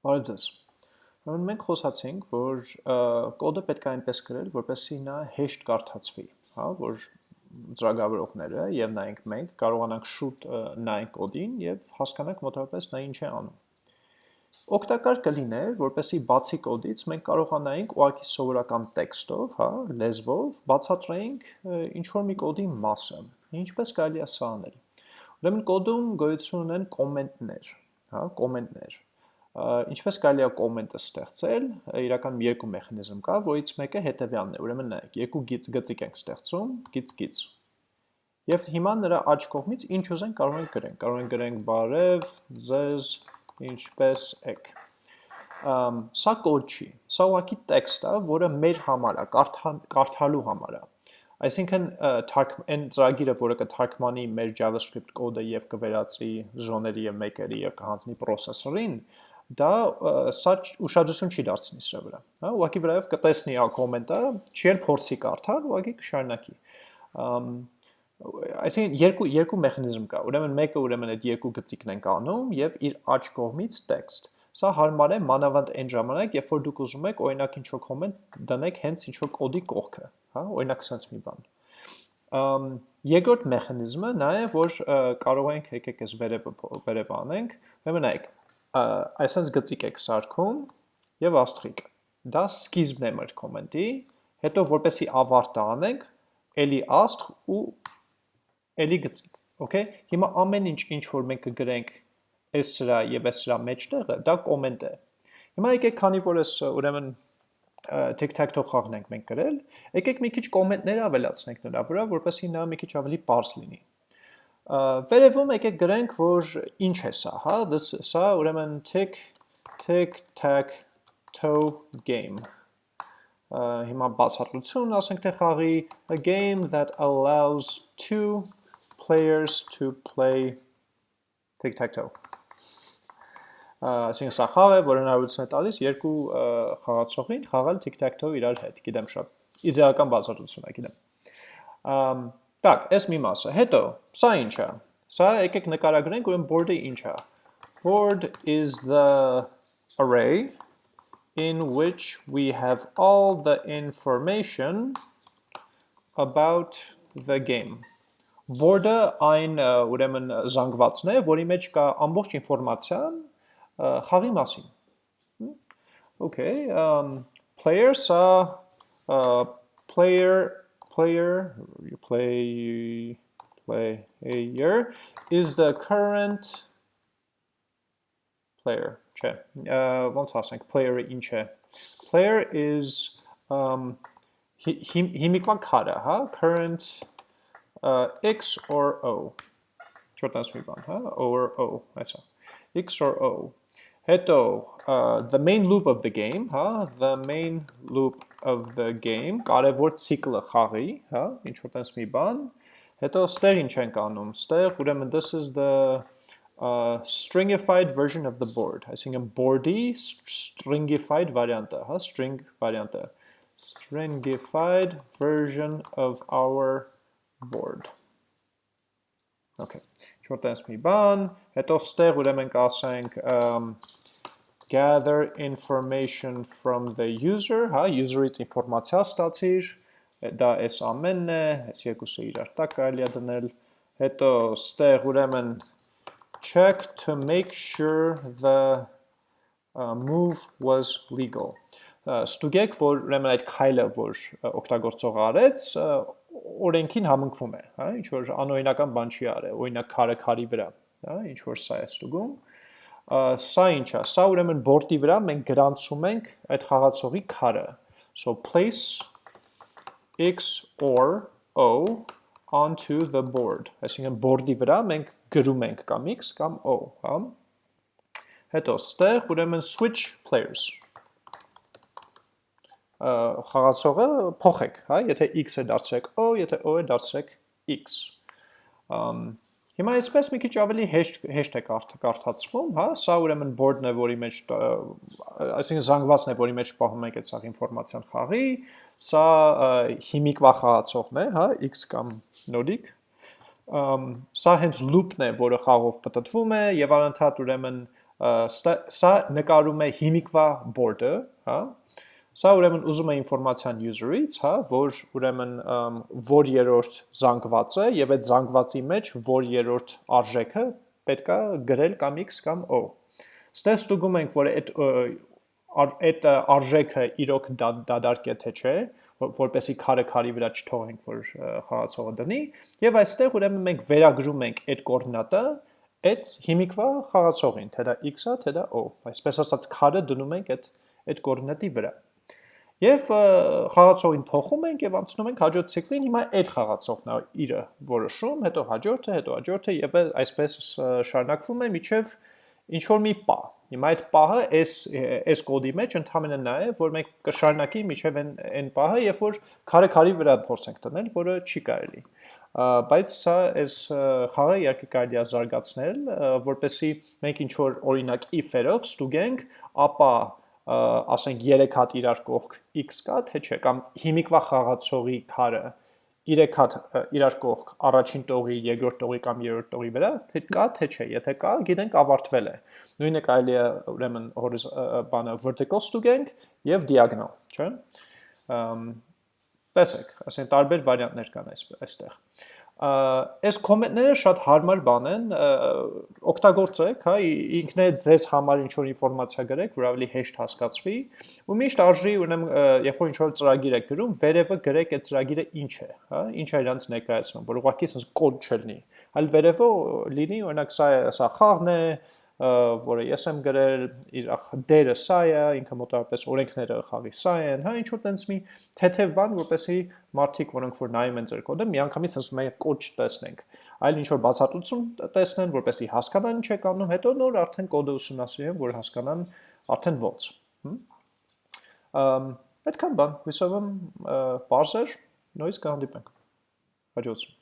Բարև ձեզ։ Ուրեմն մենք խոսացինք, որ կոդը պետք է այնպես գրել, որպեսզի նա հեշտ կարդացվի, հա, որ ծրագրավորողները եւ նայենք մենք կարողանանք շուտ նայենք կոդին եւ հասկանանք մոտավորապես նա ինչ է անում։ Օգտակար կլիներ, որպեսզի բացի կոդից մենք կարողանայինք ուղղակի սովորական տեքստով, հա, լեզվով բացատրեինք ինչ որ մի կոդի մասը։ Ինչպես կարելի է սա անել։ Ուրեմն կոդում գոյություն ունեն կոմենտներ, հա, կոմենտներ ինչպես կարելի է կոմենտը ստեղծել, իրական երկու մեխանիզմ կա, որից մեկը հետևյալն է։ Ուրեմն նայեք, երկու գիծ գծիկ ենք ստեղծում, գիծ գիծ։ Եվ հիմա նրա աջ կողմից ինչ ուզենք կարող ենք գրենք։ Կարող ենք գրենք բարև, ձեզ, ինչպես եք։ սա կոդ չի։ Սա ուղղակի տեքստ է, որը մեր համար է, կարդալու համար է։ Այսինքն այն ծրագիրը, որը կթարգմանի մեր JavaScript կոդը եւ կվերածի ժոների եւ մեքերի եւ կհանձնի processor-ին, դա սա ուշադրություն չի դարձնի սրա վրա, հա, ուղղակի վրայով կտեսնի ա կոմենտը, չի էլ փորձի կարդալ, ուղղակի կշարունակի։ Այսինքն երկու երկու մեխանիզմ կա։ Ուրեմն մեկը ուրեմն այդ երկու գծիկն ենք անում եւ իր աջ կողմից տեքստ։ Սա հարմար է մանավանդ այն ժամանակ, երբ որ դուք ուզում եք օրինակ ինչ որ կոմենտ դնեք հենց ինչ որ կոդի կողքը, հա, օրինակ sense մի բան։ Ամ երկրորդ մեխանիզմը նա է, որ կարող ենք եկեք այս վերևը վերև անենք։ Ուրեմն նայեք, այսպես գծիկ եք սարքում եւ աստղիկ։ Դա սկիզբն է մեր կոմենտի, հետո որպեսի ավարտը անենք, էլի աստղ ու էլի գծիկ, okay։ Հիմա ամեն ինչ ինչ որ մենք կգրենք այս սրա եւ այս սրա մեջտեղը, դա կոմենտ է։ Հիմա եկեք քանի որ ես ուրեմն tic-tac-toe խաղն ենք մենք գրել, եկեք մի քիչ կոմենտներ ավելացնենք նրա վրա, որպեսզի նա մի քիչ ավելի པարզ լինի։ Վերևում եկեք գրենք, որ ինչ է սա, հա, this սա ուրեմն tick tick tack toe game։ Հիմա բացատրություն ասենք թե խաղի a game that allows two players to play tick tack toe։ Այսինքն սա խաղ է, որը հնարավորություն է տալիս երկու խաղացողին խաղալ tick tack toe իրար հետ, գիտեմ շատ իդեալական բացատրություն է, գիտեմ։ Так, այս մի մասը։ Հետո, սա ինչ է։ Սա եկեք նկարագրենք, ուրեմն board-ը ինչ է։ Board is the array in which we have all the information about the game։ Board-ը այն ուրեմն զանգվածն է, որի մեջ կա ամբողջ ինֆորմացիան խաղի մասին։ Okay, um player սա player player, you play player is the current player. Չէ, ոնց ասենք, player-ը ինչ է։ Player is um հիմիկվան քարը, հա, current uh, x or o։ Չորտանց մի բան, հա, or o, այսա։ x or o։ Հետո, uh, the main loop of the game, հա, the main loop of the game, կարևոր ցիկլը խաղի, հա, ինչ որ տես մի բան, հետո ստեղ ինչ ենք անում, ստեղ ուրեմն this is the uh, stringified version of the board, այսինքն board-ի stringified variant-ը, հա, string variant-ը, stringified version of our board։ Okay, ինչ որ տես մի բան, հետո ստեղ ուրեմն կասենք gather information from the user, հա, user-ից ինֆորմացիա ստացիր, դա այս ամենն է, այս երկուսը իրար տակ կարելի է դնել, հետո ստեղ ուրեմն check to make sure the uh, move was legal։ Ստուգեք, որ ուրեմն այդ քայլը, որ օգտագործողը արեց, օրենքին համընկվում է, հա, ինչ որ անօրինական բան չի արել, օրինակ քարը քարի վրա, հա, ինչ որ սա է ստուգում սա ինչ է, սա ուրեմն բորդի վրա մենք գրանցում ենք այդ խաղացողի քարը։ So place x or o onto the board։ Այսինքն բորդի վրա մենք գրում ենք կամ x կամ o, հա։ Հետո ստեղ ուրեմն switch players խաղացողը փոխեք, հա, եթե x-ը դարձրեք o, եթե o-ը դարձրեք x։ Ամ Հիմա այսպես մի քիչ ավելի հեշտ հեշտ է կարդացվում, հա, սա ուրեմն board-ն է, որի մեջ այսինքն զանգվածն է, որի մեջ պահում եք այդ սաղ ինֆորմացիան խաղի, սա հիմիկվա խաղացողն է, հա, x կամ նոդիկ։ Սա հենց loop-ն է, որը խաղով պատտվում է եւ անընդհատ ուրեմն սա նկարում է հիմիկվա board-ը, հա, Սա ուրեմն ուզում է ինֆորմացիան user-ից, հա, որ ուրեմն որ երրորդ զանգված է եւ այդ զանգվածի մեջ որ երրորդ արժեքը պետքա գրել կամ x կամ o։ Ստեղ ստուգում ենք, որ այդ այդ արժեքը իրոք դադարք է թե չէ, որպեսի քարը քարի վրա չթողենք, որ խաղացողը դնի, եւ այստեղ ուրեմն մենք վերագրում ենք այդ կոորդինատը այդ հիմիկվա խաղացողին, թե դա x-ա, թե դա o։ Այսպես ասած քարը դնում ենք այդ այդ կոորդինատի վրա։ Եվ խաղացողին փոխում ենք եւ անցնում ենք հաջորդ ցիկլին, հիմա այդ խաղացողն է իրը որոշում, հետո հաջորդը, հետո հաջորդը եւ այսպես շարունակվում է միջև ինչ որ մի պահ։ Հիմա այդ պահը այս այս կոդի մեջ ընդհանրապես նա է, որ մենք կշարունակի միջև այն այն պահը, երբ որ քարը քարի վրա փորձենք դնել, որը չի կարելի բայց սա այս խաղը իհարկե կարելի է զարգացնել, որպեսզի մենք ինչ որ օրինակ if-երով ստուգենք, ապա ասենք 3 հատ իրար կողք x կա, թե չէ, կամ հիմիկվա խաղացողի քարը 3 հատ իրար կողք առաջին տողի, երկրորդ տողի կամ երրորդ տողի վրա, թե կա, թե չէ, եթե կա, գիտենք ավարտվել է։ Նույնը կարելի է ուրեմն բանը vertical ստուգենք եւ diagonal, չէ՞։ Տեսեք, ասեն տարբեր վարիանտներ կան այստեղ այս կոմենտները շատ հարմար բան են, օգտագործեք, հա, ինքն է ձեզ համար ինչ որ ինֆորմացիա գրեք, որ ավելի հեշտ հասկացվի, ու միշտ արժի ուրեմն երբ որ ինչ որ ծրագիր եք գրում, վերևը գրեք այդ ծրագիրը ինչ է, հա, ինչ է իրանց ներկայացնում, որ ուղղակի sense կոդ չլինի, այլ վերևը լինի, օրինակ սա սա խաղն է, որը ես եմ գրել, իր դերը սա է, ինքը մոտավորապես օրենքները խաղի սա են, հա, ինչ որ տենց մի թեթև բան, որպեսի մարդիկ, որոնք որ նայում են ձեր կոդը, միանգամից ասում են կոդ չտեսնենք, այլ ինչ որ բացատրություն տեսնեն, որպեսի հասկանան ինչ է կանում, հետո նոր արդեն կոդը ուսումնասիրեն, որ հասկանան արդեն ոնց։ Այդքան բան, հույսով եմ բարձր, նույնիսկ կհանդիպենք։ Հաջողություն։